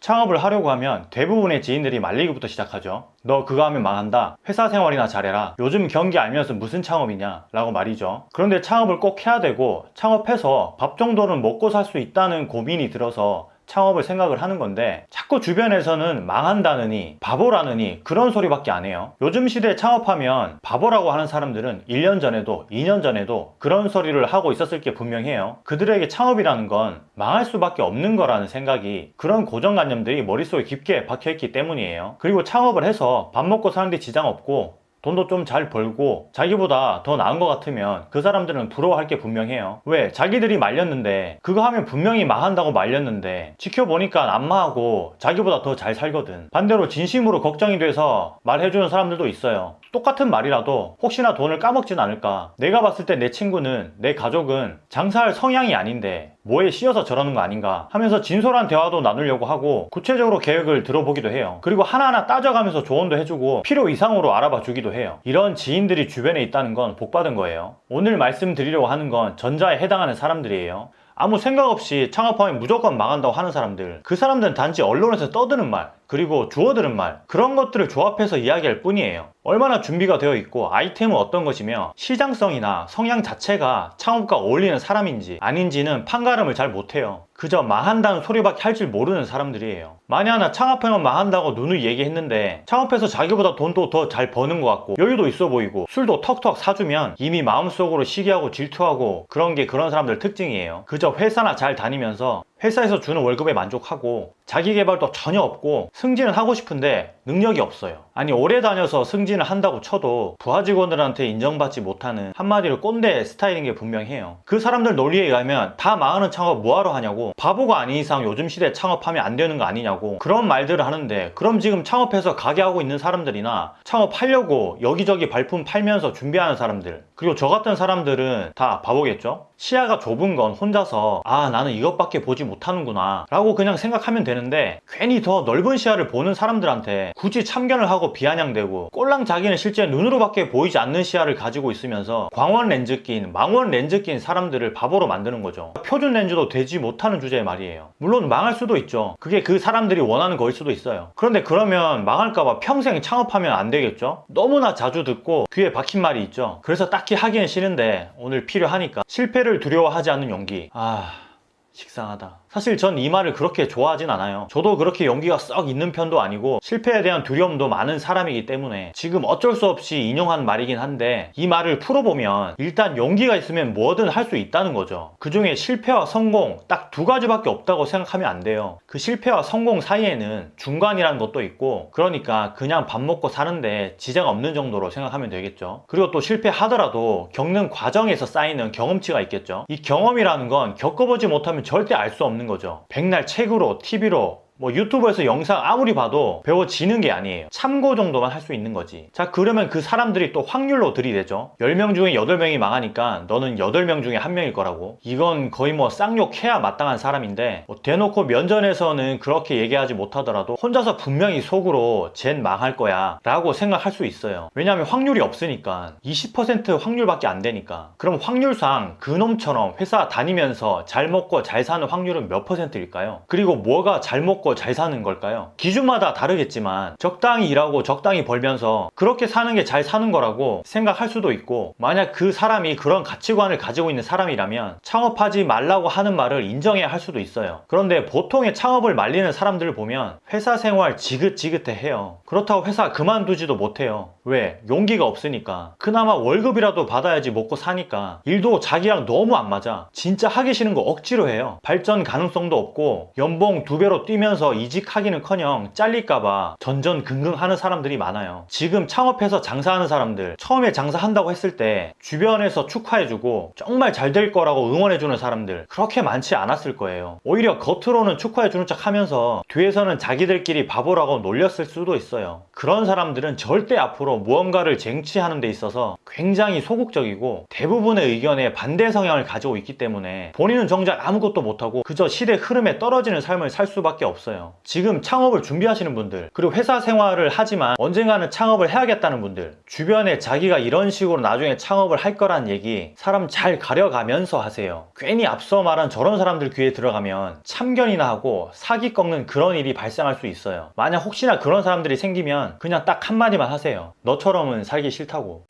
창업을 하려고 하면 대부분의 지인들이 말리기부터 시작하죠. 너 그거 하면 망한다. 회사 생활이나 잘해라. 요즘 경기 알면서 무슨 창업이냐? 라고 말이죠. 그런데 창업을 꼭 해야 되고 창업해서 밥 정도는 먹고 살 수 있다는 고민이 들어서 창업을 생각을 하는 건데 자꾸 주변에서는 망한다느니 바보라느니 그런 소리밖에 안 해요. 요즘 시대에 창업하면 바보라고 하는 사람들은 1년 전에도 2년 전에도 그런 소리를 하고 있었을 게 분명해요. 그들에게 창업이라는 건 망할 수밖에 없는 거라는 생각이 그런 고정관념들이 머릿속에 깊게 박혀있기 때문이에요. 그리고 창업을 해서 밥 먹고 사는데 지장 없고 돈도 좀 잘 벌고 자기보다 더 나은 것 같으면 그 사람들은 부러워할 게 분명해요. 왜? 자기들이 말렸는데 그거 하면 분명히 망한다고 말렸는데 지켜보니까 안 망하고 자기보다 더 잘 살거든. 반대로 진심으로 걱정이 돼서 말해주는 사람들도 있어요. 똑같은 말이라도 혹시나 돈을 까먹진 않을까. 내가 봤을 때 내 친구는 내 가족은 장사할 성향이 아닌데 뭐에 씌어서 저러는 거 아닌가 하면서 진솔한 대화도 나누려고 하고 구체적으로 계획을 들어보기도 해요. 그리고 하나하나 따져가면서 조언도 해주고 필요 이상으로 알아봐 주기도 해요. 이런 지인들이 주변에 있다는 건 복받은 거예요. 오늘 말씀드리려고 하는 건 전자에 해당하는 사람들이에요. 아무 생각 없이 창업하면 무조건 망한다고 하는 사람들 그 사람들은 단지 언론에서 떠드는 말 그리고 주워들은 말 그런 것들을 조합해서 이야기할 뿐이에요. 얼마나 준비가 되어 있고 아이템은 어떤 것이며 시장성이나 성향 자체가 창업과 어울리는 사람인지 아닌지는 판가름을 잘 못해요. 그저 망한다는 소리밖에 할 줄 모르는 사람들이에요. 만약 하나 창업하면 망한다고 누누이 얘기했는데 창업해서 자기보다 돈도 더 잘 버는 것 같고 여유도 있어 보이고 술도 턱턱 사주면 이미 마음속으로 시기하고 질투하고 그런 게 그런 사람들 특징이에요. 그저 회사나 잘 다니면서 회사에서 주는 월급에 만족하고 자기 개발도 전혀 없고 승진을 하고 싶은데 능력이 없어요. 아니 오래 다녀서 승진을 한다고 쳐도 부하 직원들한테 인정받지 못하는 한마디로 꼰대 스타일인 게 분명해요. 그 사람들 논리에 의하면 다 망하는 창업 뭐하러 하냐고 바보가 아닌 이상 요즘 시대에 창업하면 안 되는 거 아니냐고 그런 말들을 하는데 그럼 지금 창업해서 가게 하고 있는 사람들이나 창업하려고 여기저기 발품 팔면서 준비하는 사람들 그리고 저 같은 사람들은 다 바보겠죠? 시야가 좁은 건 혼자서 아 나는 이것밖에 보지 못하는구나 라고 그냥 생각하면 되는데 괜히 더 넓은 시야를 보는 사람들한테 굳이 참견을 하고 비아냥대고 꼴랑 자기는 실제 눈으로밖에 보이지 않는 시야를 가지고 있으면서 광원 렌즈 낀 망원 렌즈 낀 사람들을 바보로 만드는 거죠. 표준 렌즈도 되지 못하는 주제의 말이에요. 물론 망할 수도 있죠. 그게 그 사람들이 원하는 거일 수도 있어요. 그런데 그러면 망할까봐 평생 창업하면 안 되겠죠? 너무나 자주 듣고 귀에 박힌 말이 있죠. 그래서 딱히 하기는 싫은데 오늘 필요하니까 실패를 두려워하지 않는 용기. 아 식상하다 사실 전 이 말을 그렇게 좋아하진 않아요. 저도 그렇게 용기가 썩 있는 편도 아니고 실패에 대한 두려움도 많은 사람이기 때문에 지금 어쩔 수 없이 인용한 말이긴 한데 이 말을 풀어보면 일단 용기가 있으면 뭐든 할 수 있다는 거죠. 그 중에 실패와 성공 딱 두 가지밖에 없다고 생각하면 안 돼요. 그 실패와 성공 사이에는 중간이라는 것도 있고 그러니까 그냥 밥 먹고 사는데 지장 없는 정도로 생각하면 되겠죠. 그리고 또 실패하더라도 겪는 과정에서 쌓이는 경험치가 있겠죠. 이 경험이라는 건 겪어보지 못하면 절대 알 수 없는 거죠. 백날 책으로 TV로 뭐 유튜브에서 영상 아무리 봐도 배워지는 게 아니에요. 참고 정도만 할 수 있는 거지. 자 그러면 그 사람들이 또 확률로 들이대죠. 10명 중에 8명이 망하니까 너는 8명 중에 1명일 거라고. 이건 거의 뭐 쌍욕해야 마땅한 사람인데 뭐 대놓고 면전에서는 그렇게 얘기하지 못하더라도 혼자서 분명히 속으로 쟨 망할 거야 라고 생각할 수 있어요. 왜냐하면 확률이 없으니까. 20% 확률밖에 안 되니까. 그럼 확률상 그놈처럼 회사 다니면서 잘 먹고 잘 사는 확률은 몇 퍼센트일까요? 그리고 뭐가 잘 먹고 잘 사는 걸까요? 기준마다 다르겠지만 적당히 일하고 적당히 벌면서 그렇게 사는 게 잘 사는 거라고 생각할 수도 있고 만약 그 사람이 그런 가치관을 가지고 있는 사람이라면 창업하지 말라고 하는 말을 인정해야 할 수도 있어요. 그런데 보통의 창업을 말리는 사람들을 보면 회사 생활 지긋지긋해 해요. 그렇다고 회사 그만두지도 못해요 왜? 용기가 없으니까. 그나마 월급이라도 받아야지 먹고 사니까. 일도 자기랑 너무 안 맞아. 진짜 하기 싫은 거 억지로 해요. 발전 가능성도 없고 연봉 두 배로 뛰면서 이직하기는커녕 잘릴까봐 전전긍긍하는 사람들이 많아요. 지금 창업해서 장사하는 사람들 처음에 장사한다고 했을 때 주변에서 축하해주고 정말 잘 될 거라고 응원해주는 사람들 그렇게 많지 않았을 거예요. 오히려 겉으로는 축하해주는 척 하면서 뒤에서는 자기들끼리 바보라고 놀렸을 수도 있어요. 그런 사람들은 절대 앞으로 무언가를 쟁취하는 데 있어서 굉장히 소극적이고 대부분의 의견에 반대 성향을 가지고 있기 때문에 본인은 정작 아무것도 못하고 그저 시대 흐름에 떨어지는 삶을 살 수밖에 없어요. 지금 창업을 준비하시는 분들, 그리고 회사 생활을 하지만 언젠가는 창업을 해야겠다는 분들, 주변에 자기가 이런 식으로 나중에 창업을 할 거란 얘기 사람 잘 가려가면서 하세요. 괜히 앞서 말한 저런 사람들 귀에 들어가면 참견이나 하고 사기 꺾는 그런 일이 발생할 수 있어요. 만약 혹시나 그런 사람들이 생기면 그냥 딱 한마디만 하세요. 너처럼은 살기 싫다고.